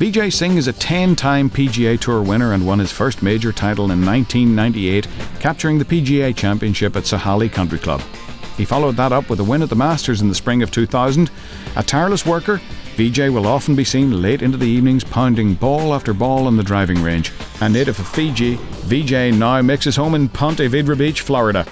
Vijay Singh is a 10 time PGA Tour winner and won his first major title in 1998, capturing the PGA Championship at Sahalee Country Club. He followed that up with a win at the Masters in the spring of 2000. A tireless worker, Vijay will often be seen late into the evenings pounding ball after ball on the driving range. A native of Fiji, Vijay now makes his home in Ponte Vedra Beach, Florida.